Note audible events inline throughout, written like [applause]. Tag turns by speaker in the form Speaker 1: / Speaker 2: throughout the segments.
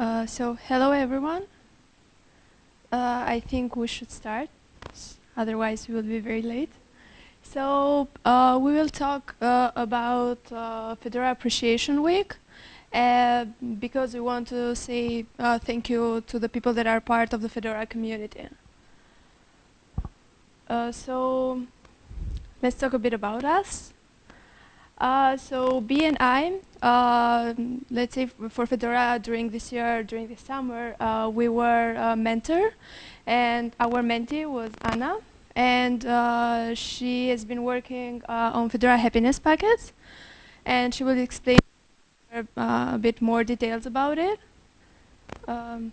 Speaker 1: Uh, so, hello everyone. Uh, I think we should start, otherwise we will be very late. So, uh, we will talk uh, about uh, Fedora Appreciation Week because we want to say thank you to the people that are part of the Fedora community. so, let's talk a bit about us. Uh, so B and I, uh, let's say for Fedora during this year, during the summer, uh, we were a mentor, and our mentee was Anna, and uh, she has been working uh, on Fedora happiness packets, and she will explain uh, a bit more details about it. Um,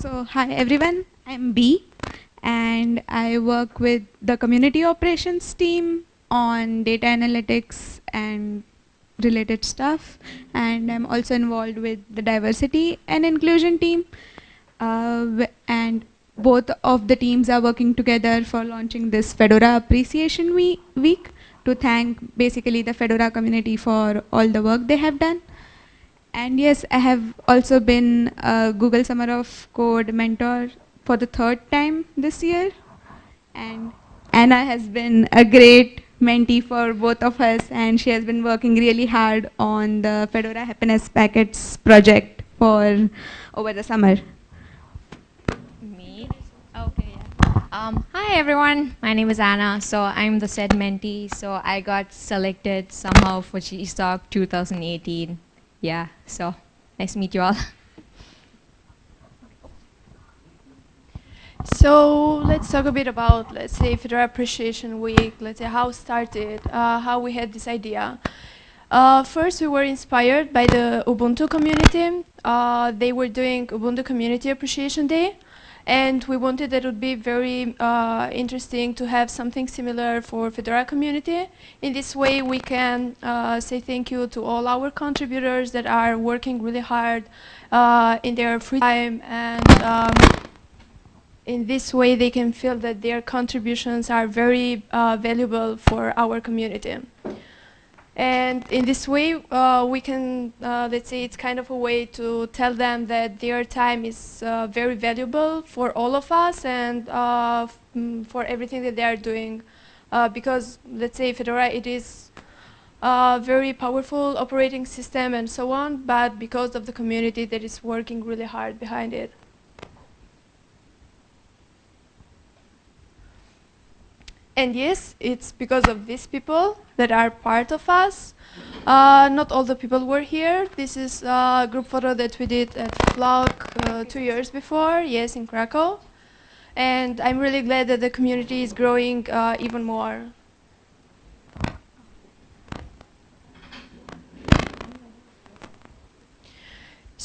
Speaker 2: so hi everyone, I'm B and I work with the community operations team on data analytics and related stuff and I'm also involved with the diversity and inclusion team uh, and both of the teams are working together for launching this Fedora Appreciation Week to thank basically the Fedora community for all the work they have done. And yes, I have also been a Google Summer of Code mentor for the third time this year. And Anna has been a great mentee for both of us and she has been working really hard on the Fedora Happiness Packets project for over the summer.
Speaker 3: Me? Okay, yeah. Um, hi everyone, my name is Anna. So I'm the said mentee. So I got selected somehow for GSOC 2018. Yeah, so nice to meet you all. [laughs]
Speaker 1: So let's talk a bit about, let's say, Fedora Appreciation Week, let's say how it started, uh, how we had this idea. Uh, first, we were inspired by the Ubuntu community. Uh, they were doing Ubuntu Community Appreciation Day, and we wanted that it would be very uh, interesting to have something similar for Fedora community. In this way, we can uh, say thank you to all our contributors that are working really hard uh, in their free time and um, in this way they can feel that their contributions are very uh, valuable for our community. And in this way, uh, we can, uh, let's say it's kind of a way to tell them that their time is uh, very valuable for all of us and uh, mm, for everything that they are doing. Uh, because, let's say, Fedora, it is a very powerful operating system and so on, but because of the community that is working really hard behind it. And yes, it's because of these people that are part of us. Uh, not all the people were here. This is a group photo that we did at Flock uh, two years before, yes, in Krakow. And I'm really glad that the community is growing uh, even more.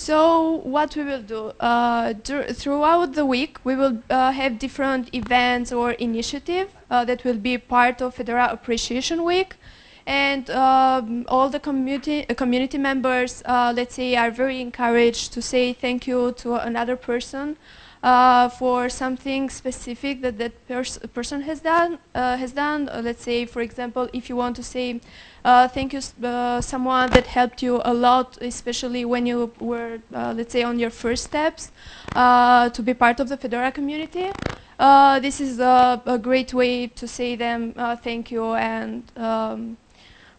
Speaker 1: So what we will do, uh, throughout the week, we will uh, have different events or initiatives uh, that will be part of Fedora Appreciation Week. And um, all the community, uh, community members, uh, let's say, are very encouraged to say thank you to another person uh, for something specific that that pers person has done. has done. let's say, for example, if you want to say uh, thank you, uh, someone that helped you a lot, especially when you were, uh, let's say, on your first steps uh, to be part of the Fedora community. Uh, this is a, a, great way to say them uh, thank you and um,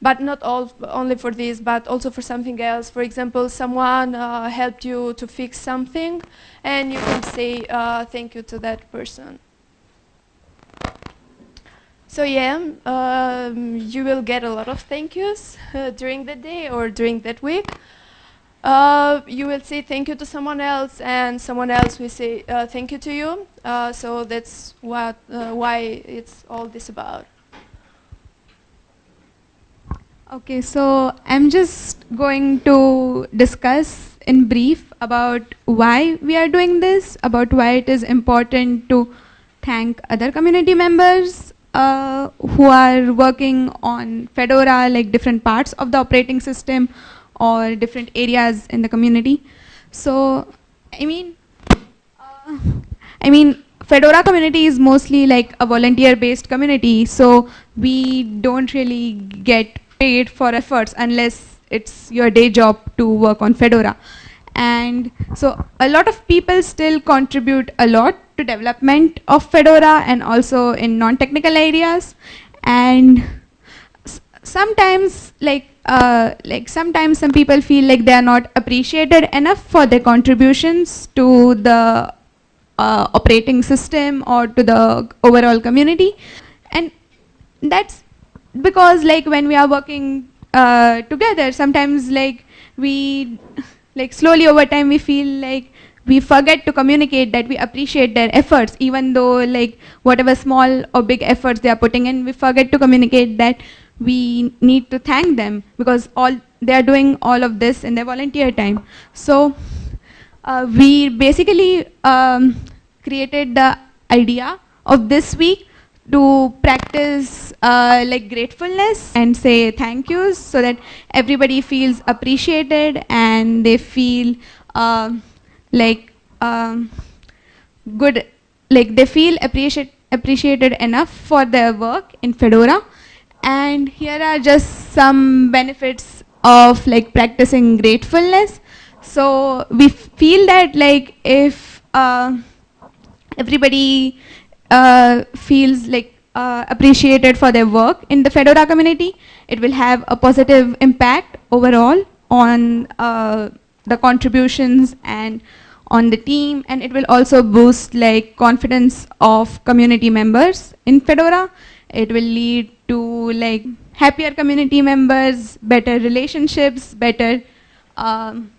Speaker 1: but not all only for this, but also for something else. For example, someone helped you to fix something, and you can say thank you to that person. So yeah, um, you will get a lot of thank yous uh, during the day or during that week. Uh, you will say thank you to someone else, and someone else will say uh, thank you to you. Uh, so that's what uh, why it's all this about.
Speaker 2: Okay, so I'm just going to discuss in brief about why we are doing this, about why it is important to thank other community members uh, who are working on Fedora, like different parts of the operating system or different areas in the community. So, I mean, uh, I mean, Fedora community is mostly like a volunteer-based community, so we don't really get paid for efforts unless it's your day job to work on Fedora. And so a lot of people still contribute a lot to development of Fedora and also in non-technical areas. And sometimes like uh, like sometimes some people feel like they are not appreciated enough for their contributions to the uh, operating system or to the overall community and that's because like when we are working uh, together sometimes like we like slowly over time we feel like we forget to communicate that we appreciate their efforts even though like whatever small or big efforts they are putting in we forget to communicate that we need to thank them because all they are doing all of this in their volunteer time. So uh, we basically um, created the idea of this week to practice uh, like gratefulness and say thank yous so that everybody feels appreciated and they feel uh, like um, good, like they feel appreciate, appreciated enough for their work in Fedora. And here are just some benefits of like practicing gratefulness. So we feel that like if uh, everybody uh, feels like uh, appreciated for their work in the Fedora community, it will have a positive impact overall on uh, the contributions and on the team and it will also boost like confidence of community members in Fedora. It will lead to like happier community members, better relationships, better um,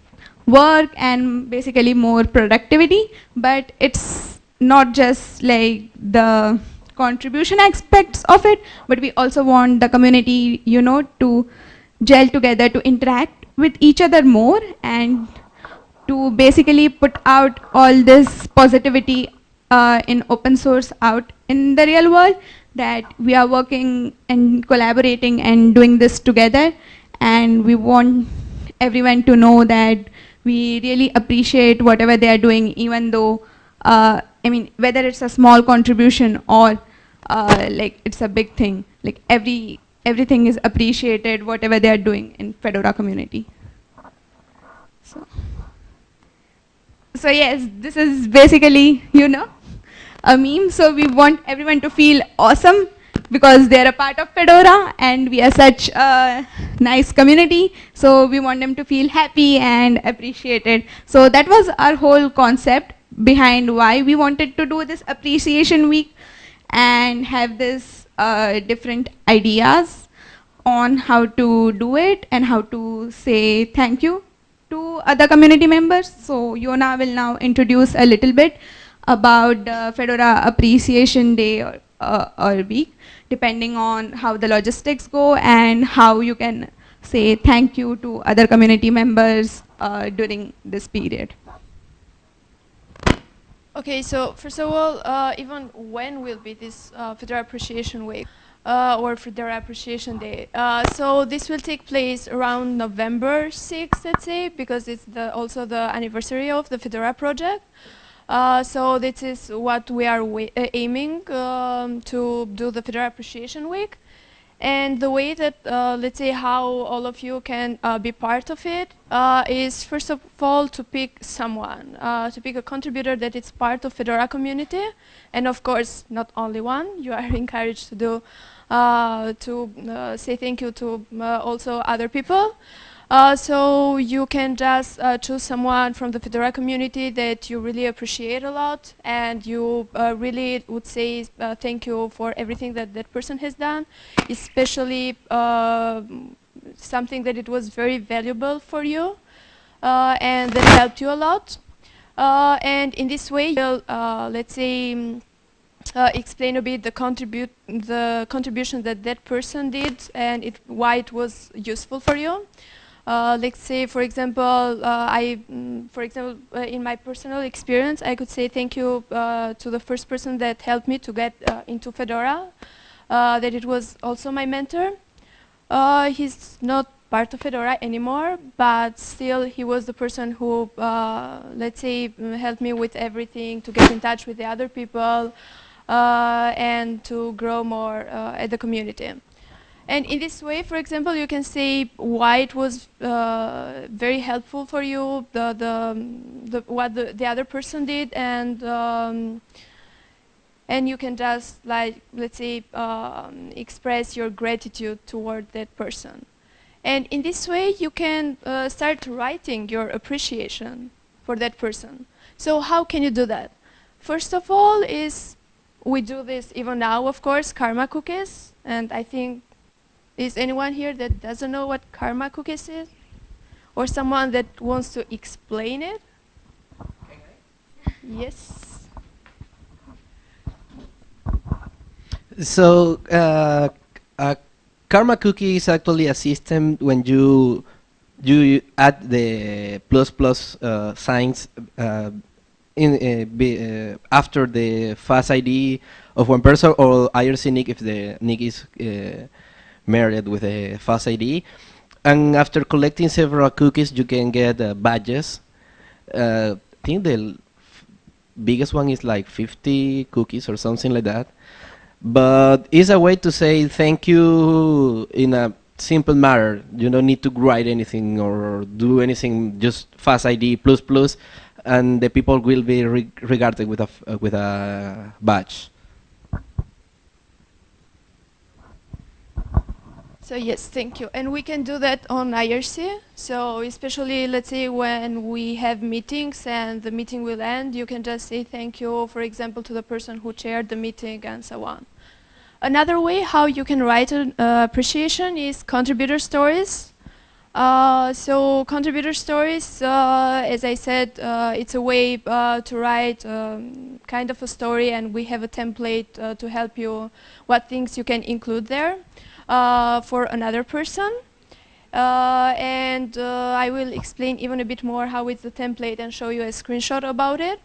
Speaker 2: work and basically more productivity but it's not just like the contribution aspects of it but we also want the community you know to gel together to interact with each other more and to basically put out all this positivity uh, in open source out in the real world that we are working and collaborating and doing this together. And we want everyone to know that we really appreciate whatever they are doing even though uh, I mean whether it's a small contribution or uh, like it's a big thing like every everything is appreciated whatever they are doing in Fedora community. So so yes this is basically you know a meme. So we want everyone to feel awesome because they're a part of Fedora and we are such a nice community. So we want them to feel happy and appreciated. So that was our whole concept behind why we wanted to do this appreciation week and have this uh, different ideas on how to do it and how to say thank you to other community members. So Jona will now introduce a little bit about the Fedora Appreciation Day or, uh, or week, depending on how the logistics go and how you can say thank you to other community members uh, during this period.
Speaker 1: Okay, so first of all, uh, even when will be this uh, Fedora Appreciation Week uh, or Fedora Appreciation Day? Uh, so this will take place around November 6th, let's say, because it's the, also the anniversary of the Fedora project. Uh, so this is what we are uh, aiming um, to do the Fedora Appreciation Week. And the way that, uh, let's say, how all of you can uh, be part of it uh, is first of all to pick someone, uh, to pick a contributor that is part of Fedora community. And of course, not only one, you are [laughs] encouraged to do, to say thank you to also other people. Uh, so you can just uh, choose someone from the Fedora community that you really appreciate a lot and you uh, really would say uh, thank you for everything that that person has done, especially uh, something that it was very valuable for you uh, and that helped you a lot. and in this way, you'll, let's say, um, explain a bit the contribute the contribution that that person did and it, why it was useful for you. Uh, let's say, for example, uh, I, mm, for example, uh, in my personal experience, I could say thank you uh, to the first person that helped me to get uh, into Fedora, uh, that it was also my mentor. he's not part of Fedora anymore, but still he was the person who, let's say, mm, helped me with everything, to get in touch with the other people, and to grow more at the community. And in this way, for example, you can say why it was uh, very helpful for you, the, the, the what the, the other person did, and um, and you can just like let's say um, express your gratitude toward that person. And in this way, you can uh, start writing your appreciation for that person. So how can you do that? First of all is we do this even now, of course, karma cookies, and I think is anyone here that doesn't know what karma cookies is? Or someone that wants to explain it? Yes.
Speaker 4: So, uh, karma cookie is actually a system when you you add the plus plus uh, signs uh, in uh, be, uh, after the FAS ID of one person or IRC nick if the nick is married with a FAS ID. And after collecting several cookies, you can get uh, badges. Uh, I think the biggest one is like 50 cookies or something like that. But it's a way to say thank you in a simple matter. You don't need to write anything or do anything. Just FAS ID plus plus, and the people will be re regarded with a uh, with a badge.
Speaker 1: So yes, thank you. And we can do that on IRC. So especially, let's say, when we have meetings and the meeting will end, you can just say thank you, for example, to the person who chaired the meeting and so on. Another way how you can write an uh, appreciation is contributor stories. Uh, so contributor stories, uh, as I said, uh, it's a way uh, to write um, kind of a story and we have a template uh, to help you what things you can include there. Uh, for another person. Uh, and uh, I will explain even a bit more how it's the template and show you a screenshot about it.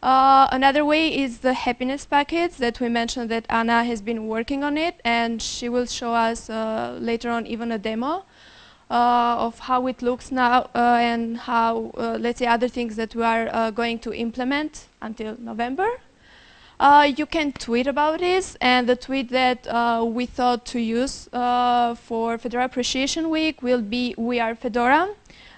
Speaker 1: Uh, another way is the happiness package that we mentioned that Anna has been working on it and she will show us uh, later on even a demo uh, of how it looks now and how, let's say, other things that we are going to implement until November. Uh, you can tweet about this, and the tweet that uh, we thought to use uh, for Fedora Appreciation Week will be We Are Fedora.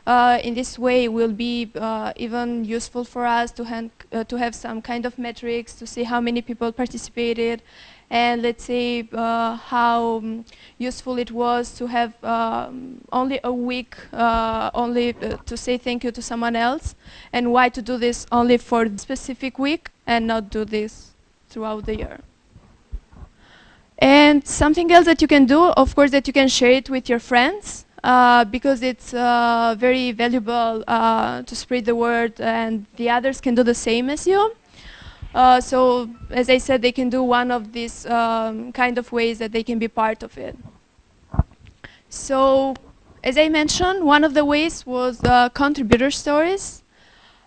Speaker 1: Uh, in this way, it will be uh, even useful for us to, uh, to have some kind of metrics to see how many people participated, and let's say how um, useful it was to have um, only a week only to say thank you to someone else, and why to do this only for specific week and not do this throughout the year. And something else that you can do, of course, that you can share it with your friends uh, because it's uh, very valuable uh, to spread the word and the others can do the same as you. Uh, so, as I said, they can do one of these um, kind of ways that they can be part of it. So, as I mentioned, one of the ways was uh, contributor stories.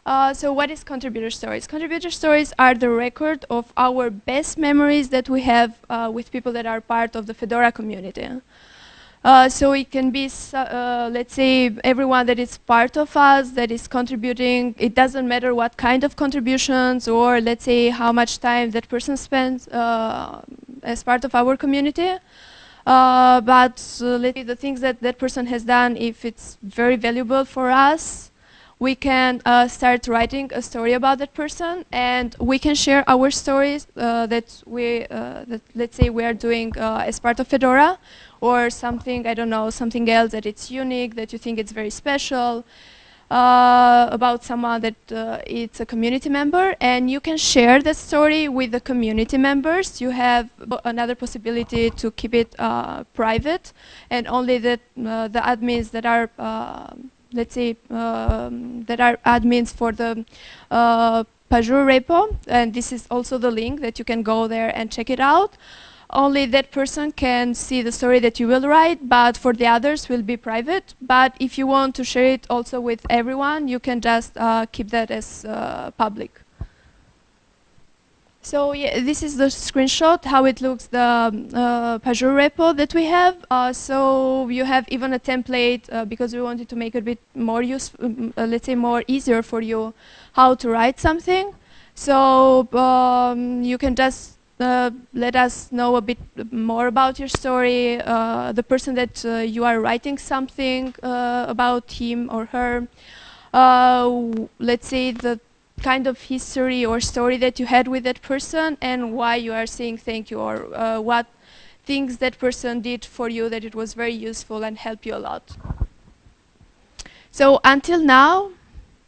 Speaker 1: Uh, so what is contributor stories? Contributor stories are the record of our best memories that we have uh, with people that are part of the Fedora community. Uh, so it can be, uh, let's say, everyone that is part of us, that is contributing. It doesn't matter what kind of contributions or, let's say, how much time that person spends uh, as part of our community. Uh, but let's say the things that that person has done, if it's very valuable for us, we can uh, start writing a story about that person and we can share our stories uh, that we, uh, that let's say we are doing uh, as part of Fedora or something, I don't know, something else that it's unique, that you think it's very special, uh, about someone that uh, it's a community member and you can share that story with the community members. You have another possibility to keep it private and only that, the admins that are let's say, um, there are admins for the uh, Pagure repo, and this is also the link that you can go there and check it out. Only that person can see the story that you will write, but for the others will be private. But if you want to share it also with everyone, you can just uh, keep that as uh, public. So yeah, this is the screenshot, how it looks, the uh, Pagure repo that we have. Uh, so you have even a template uh, because we wanted to make it a bit more useful, uh, let's say more easier for you how to write something. So um, you can just uh, let us know a bit more about your story, uh, the person that uh, you are writing something about him or her. Let's say the kind of history or story that you had with that person and why you are saying thank you or uh, what things that person did for you that it was very useful and helped you a lot. So until now,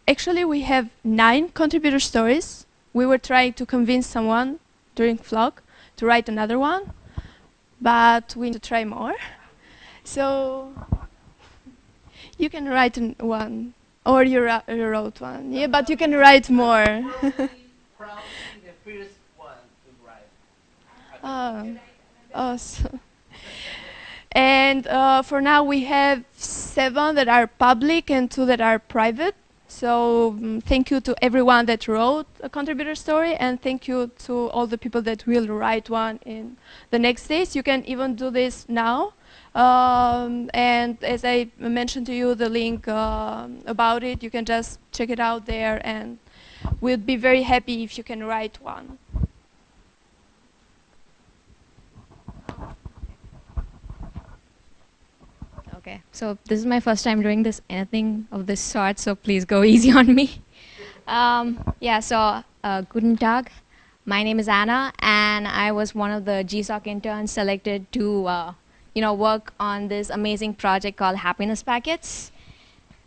Speaker 1: actually we have nine contributor stories. We were trying to convince someone during Flock to write another one, but we need to try more. So you can write one, or you, you wrote one. Yeah, but you can write more. Oh, [laughs] awesome. And uh, for now, we have seven that are public and two that are private. So um, thank you to everyone that wrote a contributor story and thank you to all the people that will write one in the next days. You can even do this now. Um, and as I mentioned to you, the link uh, about it, you can just check it out there and we'd be very happy if you can write one.
Speaker 3: Okay, so this is my first time doing this anything of this sort, so please go [laughs] easy on me. Um, yeah, so uh, guten Tag. My name is Anna, and I was one of the GSOC interns selected to, uh, you know, work on this amazing project called Happiness Packets.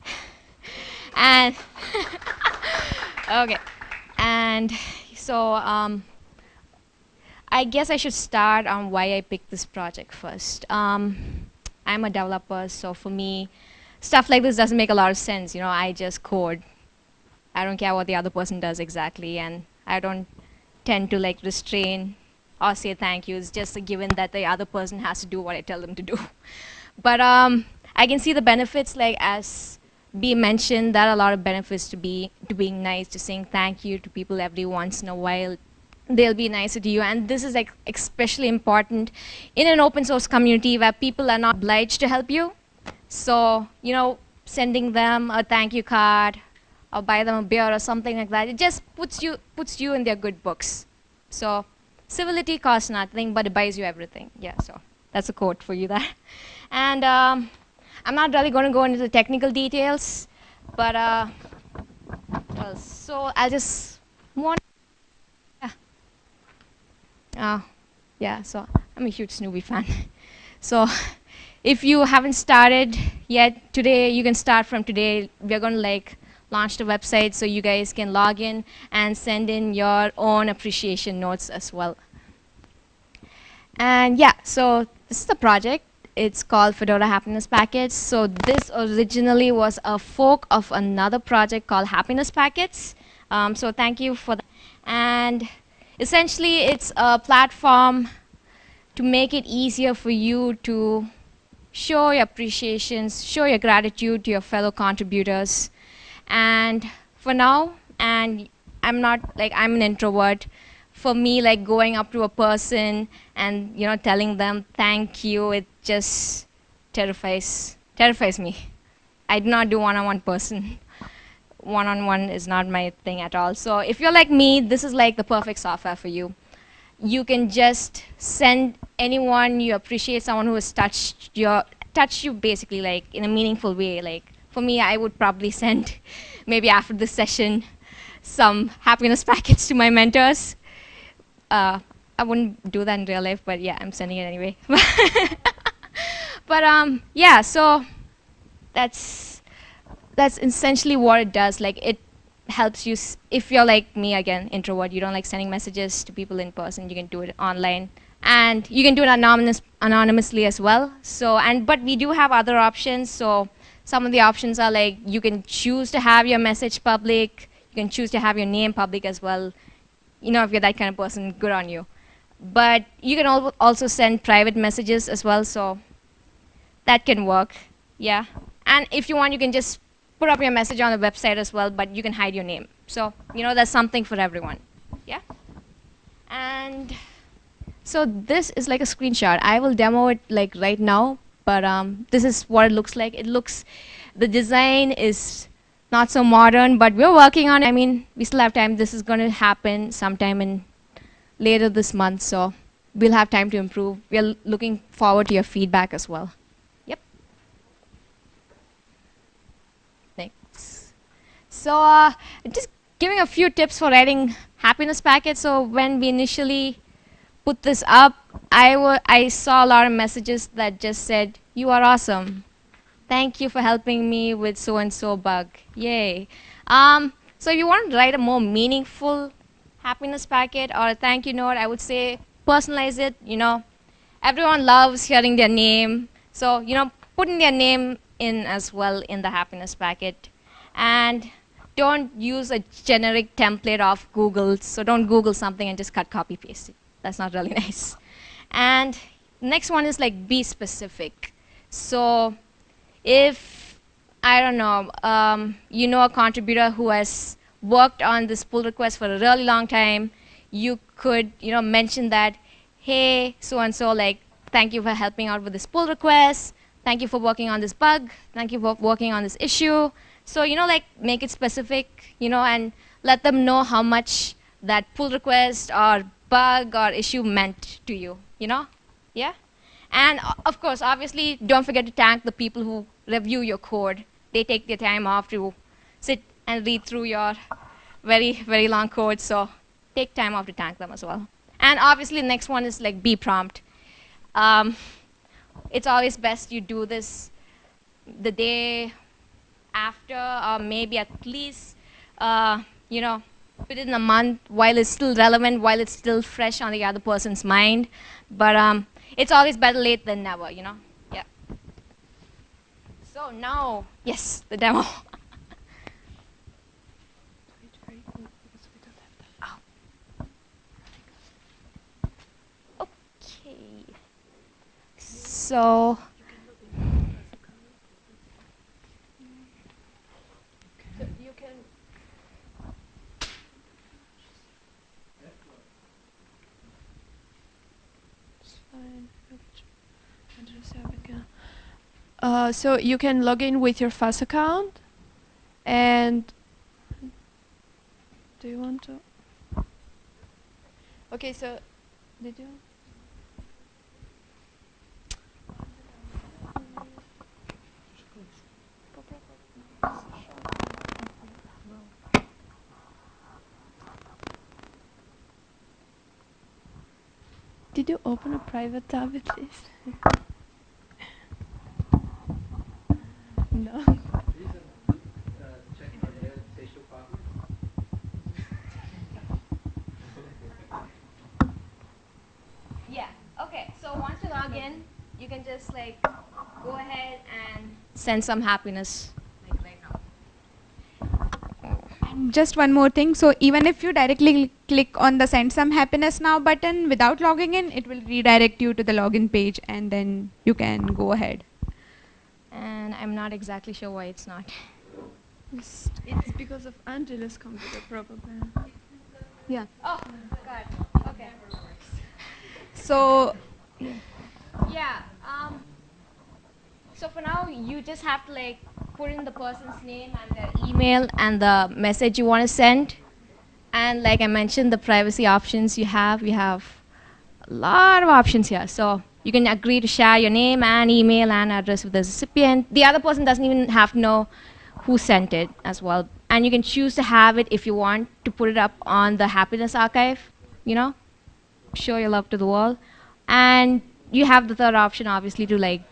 Speaker 3: [laughs] and [laughs] okay, and so um, I guess I should start on why I picked this project first. Um, I'm a developer, so for me, stuff like this doesn't make a lot of sense. You know, I just code. I don't care what the other person does exactly, and I don't tend to like restrain or say thank you. It's just a given that the other person has to do what I tell them to do. [laughs] but um, I can see the benefits, like as B mentioned, there are a lot of benefits to be to being nice, to saying thank you to people every once in a while, they'll be nicer to you. And this is like especially important in an open source community where people are not obliged to help you. So, you know, sending them a thank you card or buy them a beer or something like that, it just puts you, puts you in their good books. So civility costs nothing, but it buys you everything. Yeah, so that's a quote for you there. [laughs] And um, I'm not really going to go into the technical details, but uh, so I'll just want uh, yeah, so I'm a huge Snoopy fan. [laughs] so [laughs] if you haven't started yet, today you can start from today. We're going to like launch the website so you guys can log in and send in your own appreciation notes as well. And yeah, so this is the project. It's called Fedora Happiness Packets. So this originally was a fork of another project called Happiness Packets. Um, so thank you for that. And Essentially, it's a platform to make it easier for you to show your appreciations, show your gratitude to your fellow contributors. And for now, and I'm not like I'm an introvert. For me, like going up to a person and you know telling them thank you, it just terrifies terrifies me. I do not do one-on-one person [laughs] one-on-one is not my thing at all. So if you're like me, this is like the perfect software for you. You can just send anyone you appreciate, someone who has touched your touched you basically like in a meaningful way. Like for me, I would probably send [laughs] maybe after this session some happiness [laughs] packets to my mentors. Uh, I wouldn't do that in real life, but yeah, I'm sending it anyway. [laughs] but um, yeah, so that's that's essentially what it does. Like it helps you, if you're like me again, introvert, you don't like sending messages to people in person, you can do it online. And you can do it anonymous, anonymously as well. So, and but we do have other options. So some of the options are like you can choose to have your message public, you can choose to have your name public as well. You know, if you're that kind of person, good on you. But you can al also send private messages as well, so that can work, yeah. And if you want, you can just put up your message on the website as well, but you can hide your name. So, you know, there's something for everyone. Yeah? And so this is like a screenshot. I will demo it like right now, but um, this is what it looks like. It looks, the design is not so modern, but we're working on it. I mean, we still have time. This is going to happen sometime in later this month, so we'll have time to improve. We're looking forward to your feedback as well. Yep. Thanks. So uh, just giving a few tips for writing happiness packets. So when we initially put this up, I, I saw a lot of messages that just said, you are awesome. Thank you for helping me with so-and-so bug. Yay. Um, so if you want to write a more meaningful happiness packet or a thank you note, I would say personalize it. You know, everyone loves hearing their name. So, you know, putting their name in as well in the happiness packet. And don't use a generic template of Google. So don't Google something and just cut, copy, paste it. That's not really [laughs] nice. And next one is like be specific. So if, I don't know, um, you know a contributor who has worked on this pull request for a really long time, you could, you know, mention that, hey, so-and-so, like, thank you for helping out with this pull request. Thank you for working on this bug. Thank you for working on this issue. So, you know, like, make it specific, you know, and let them know how much that pull request or bug or issue meant to you, you know? Yeah? And of course, obviously, don't forget to thank the people who review your code. They take their time off to sit and read through your very, very long code. So take time off to thank them as well. And obviously, the next one is like be prompt. Um, it's always best you do this the day after, or maybe at least, uh, you know, within a month while it's still relevant, while it's still fresh on the other person's mind. But um, it's always better late than never, you know? Yeah. So now, yes, the demo. [laughs] okay. So,
Speaker 1: Uh, so you can log in with your FAS account and do you want to? Okay, so did you? Did you open a private tab at least? [laughs] no.
Speaker 3: yeah, okay. So once you log in, you can just like go ahead and send some happiness like right now.
Speaker 2: And just one more thing. So even if you directly click on the send some happiness now button without logging in, it will redirect you to the login page and then you can go ahead.
Speaker 3: And I'm not exactly sure why it's not.
Speaker 1: It's, it's because of Angela's computer, probably. Yeah.
Speaker 3: Oh, God. Okay.
Speaker 2: So
Speaker 3: Yeah. Um, so for now, you just have to like put in the person's name and their email and the message you want to send. And like I mentioned, the privacy options you have, you have a lot of options here. So you can agree to share your name and email and address with the recipient. The other person doesn't even have to know who sent it as well. And you can choose to have it if you want to put it up on the happiness archive, you know, show your love to the world. And you have the third option, obviously, to like,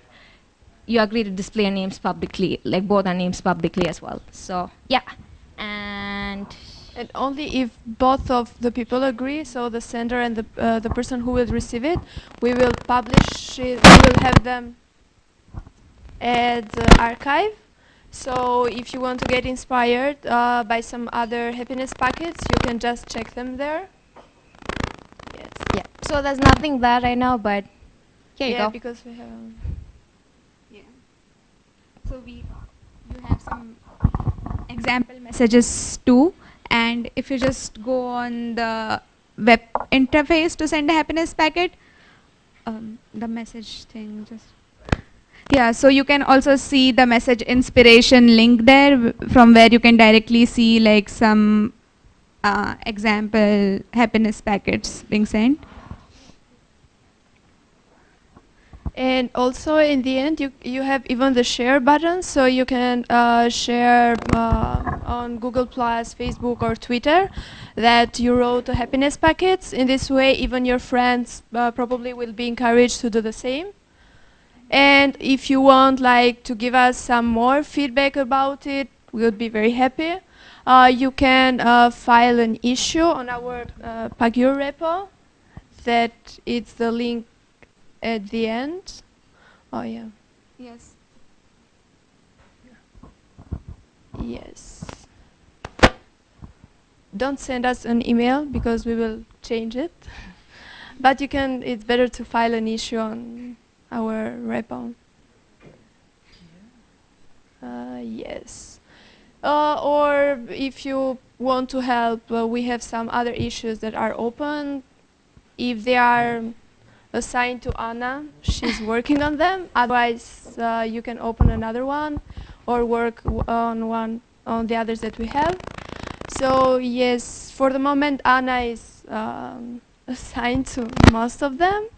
Speaker 3: you agree to display your names publicly, like both our names publicly as well. So, yeah. And
Speaker 1: And only if both of the people agree, so the sender and the uh, the person who will receive it, we will publish it. We will have them at the archive. So if you want to get inspired uh, by some other happiness packets, you can just check them there. Yes.
Speaker 3: yeah, so there's nothing there right now, but here you
Speaker 1: yeah,
Speaker 3: go.
Speaker 1: because we have. um,
Speaker 2: Yeah. So we you have some example messages too, and if you just go on the web interface to send a happiness packet, um, the message thing just. Yeah, so you can also see the message inspiration link there from where you can directly see like some uh, example happiness packets being sent.
Speaker 1: And also in the end, you, you have even the share button, so you can uh, share uh, on Google Plus, Facebook, or Twitter that you wrote a happiness packets. In this way, even your friends uh, probably will be encouraged to do the same. And if you want like to give us some more feedback about it, we would be very happy. Uh, you can uh, file an issue on our uh, Pagure repo. That it's the link at the end. Oh yeah.
Speaker 2: Yes.
Speaker 1: Yes. Don't send us an email because we will change it. [laughs] but you can. It's better to file an issue on our repo. Uh, yes. Uh, or if you want to help, uh, we have some other issues that are open. If they are assigned to Anna, she's working on them. Otherwise, uh, you can open another one or work on one on the others that we have. So yes, for the moment, Anna is um, [laughs] assigned to most of them.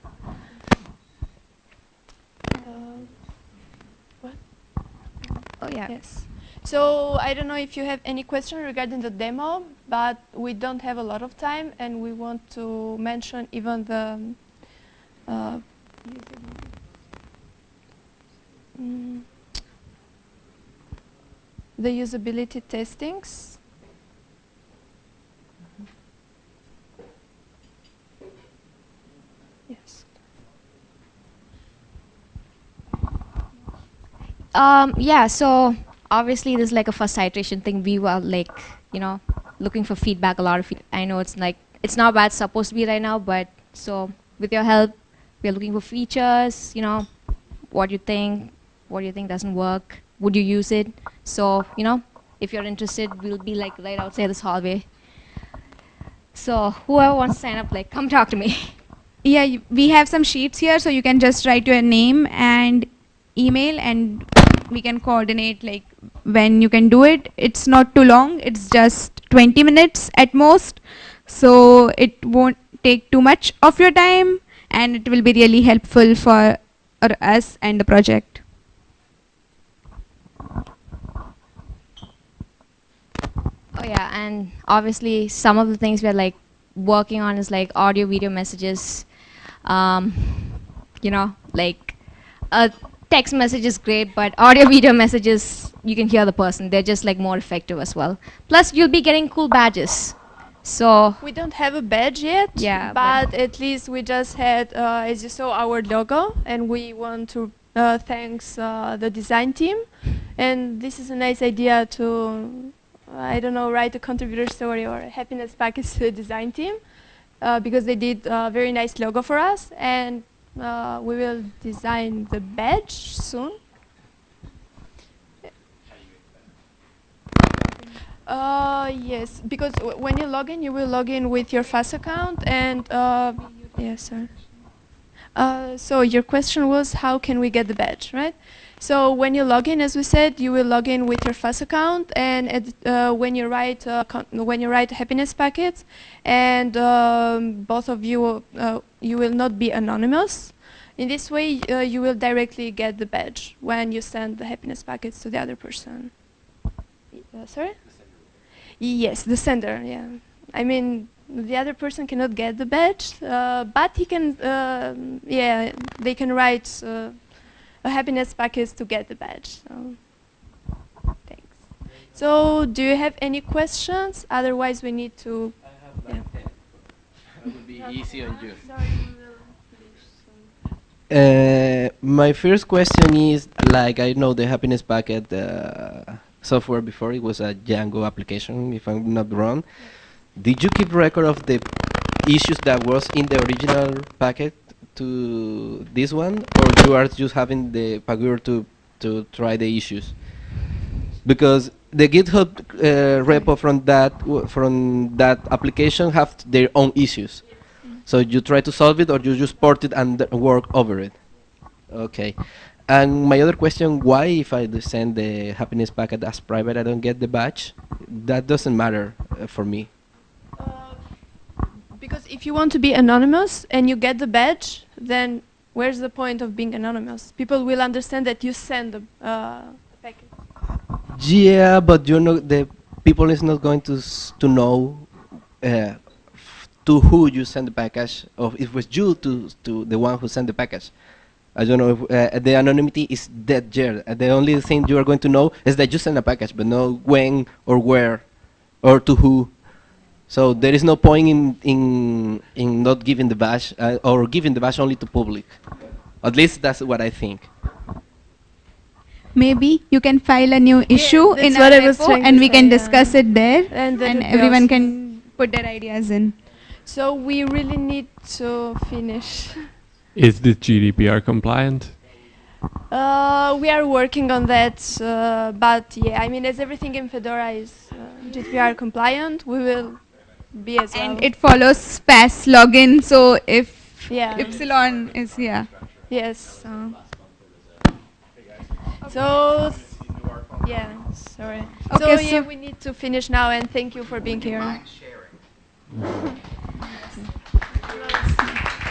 Speaker 1: Uh, what?
Speaker 3: Oh yeah.
Speaker 1: Yes. So I don't know if you have any question regarding the demo, but we don't have a lot of time, and we want to mention even the uh, mm, the usability testings. Yes.
Speaker 3: Um, yeah, so obviously there's like a first iteration thing. We were like, you know, looking for feedback, a lot of feed I know it's like, it's not bad, supposed to be right now, but so with your help, we're looking for features, you know, what you think, what you think doesn't work, would you use it? So, you know, if you're interested, we'll be like right outside this hallway. So whoever wants to sign up, like, come talk to me. [laughs]
Speaker 2: Yeah, we have some sheets here, so you can just write your name and email, and we can coordinate like when you can do it. It's not too long; it's just 20 minutes at most, so it won't take too much of your time, and it will be really helpful for us and the project.
Speaker 3: Oh yeah, and obviously some of the things we're like working on is like audio video messages. Um, you know, like a text message is great, but audio [laughs] video messages you can hear the person. They're just like more effective as well. Plus you'll be getting cool badges. So
Speaker 1: We don't have a badge yet,
Speaker 3: Yeah,
Speaker 1: but,
Speaker 3: but-
Speaker 1: at least we just had, uh, as you saw, our logo, and we want to uh, thanks uh, the design team. And this is a nice idea to, I don't know, write a contributor story or a happiness package [laughs] to the design team, uh, because they did a very nice logo for us, and uh, we will design the badge soon. Uh, yes, because when you log in, you will log in with your FAS account and, uh, yes, sir. Uh, so your question was how can we get the badge, right? So when you log in, as we said, you will log in with your FAS account, and at, uh, when you write uh, when you write happiness packets, and um, both of you uh, you will not be anonymous. In this way, uh, you will directly get the badge when you send the happiness packets to the other person. Uh, sorry. Yes, the sender. Yeah, I mean the other person cannot get the badge, uh, but he can. um yeah, they can write uh, a happiness package to get the badge. So, thanks. So, do you have any questions? Otherwise, we need to.
Speaker 4: I have
Speaker 1: like
Speaker 4: It would be [laughs] easy on you.
Speaker 1: Sorry,
Speaker 4: Uh, my first question is like I know the happiness packet uh, software before it was a Django application if I'm not wrong. Did you keep record of the issues that was in the original packet to this one, or you are just having the Pagure to to try the issues? Because the GitHub uh, repo from that w- from that application have their own issues. So you try to solve it, or you just port it and work over it. Okay. And my other question: Why, if I send the happiness packet as private, I don't get the badge? That doesn't matter uh, for me.
Speaker 1: Because if you want to be anonymous and you get the badge, then where's the point of being anonymous? People will understand that you send the uh, packet.
Speaker 4: Yeah, but you're not the people is not going to s- to know uh, to who you send the package, or if it was you to to the one who sent the package. I don't know if uh, the anonymity is dead there. Uh, the only thing you are going to know is that you send a package, but no when or where or to who. So there is no point in in in not giving the bash uh, or giving the bash only to public. At least that's what I think.
Speaker 2: Maybe you can file a new issue
Speaker 1: that's
Speaker 2: in our repo and we
Speaker 1: say,
Speaker 2: can
Speaker 1: yeah.
Speaker 2: discuss it there
Speaker 1: And then
Speaker 2: and everyone can put their ideas in.
Speaker 1: So we really need to finish.
Speaker 5: Is this GDPR compliant?
Speaker 1: Uh, we are working on that, uh, but yeah, I mean, as everything in Fedora is uh, GDPR compliant, we will be as well.
Speaker 2: And it follows FAS login, so if
Speaker 1: yeah,
Speaker 2: epsilon is, yeah.
Speaker 1: yes. Uh, so, yeah, sorry. so
Speaker 2: Okay,
Speaker 1: yeah,
Speaker 2: so-
Speaker 1: we need to finish now, and thank you for being here. [laughs]